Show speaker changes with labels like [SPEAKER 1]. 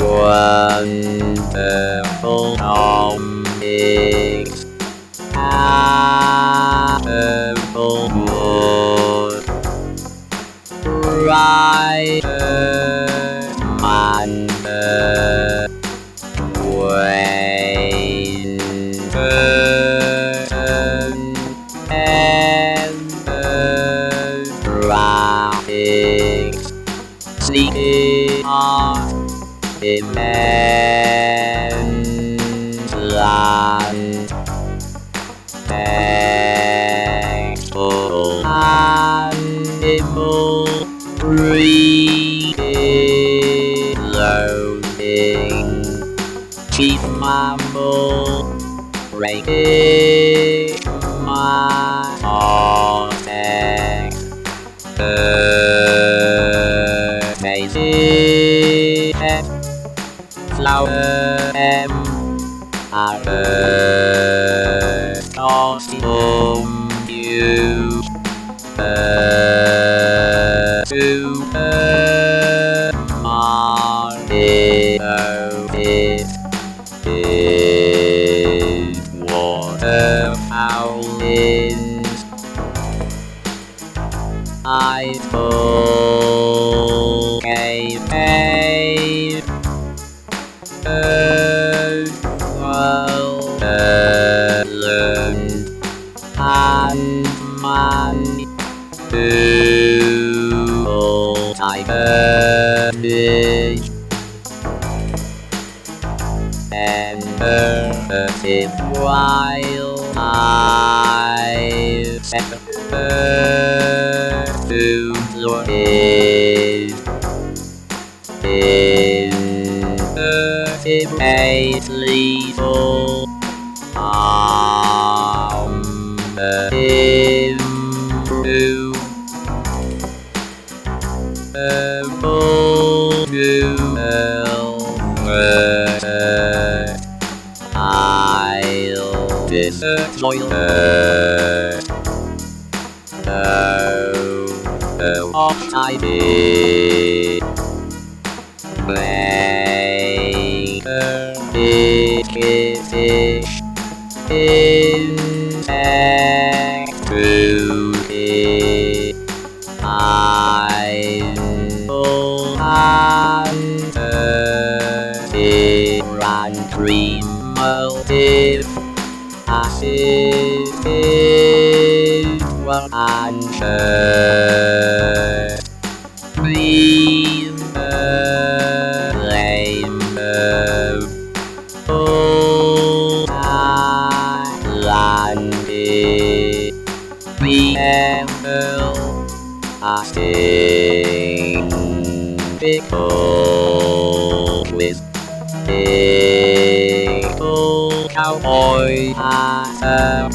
[SPEAKER 1] Wonderful. Apple wood. Writer. Mander. Wayne. Burton. Immense land. Animal loading chief mammal my flower M earth costume you uh, to uh, Martin it is waterfowl is. I full Google type image Enter the tip while I set to your page Intertimately full on the improve I'll destroy her. Oh, oh, I did. Make her big fish insect through dream motive. Is one answer. Breathe flame Oh, landed. Remember, sing pickle with pickle cowboy hat a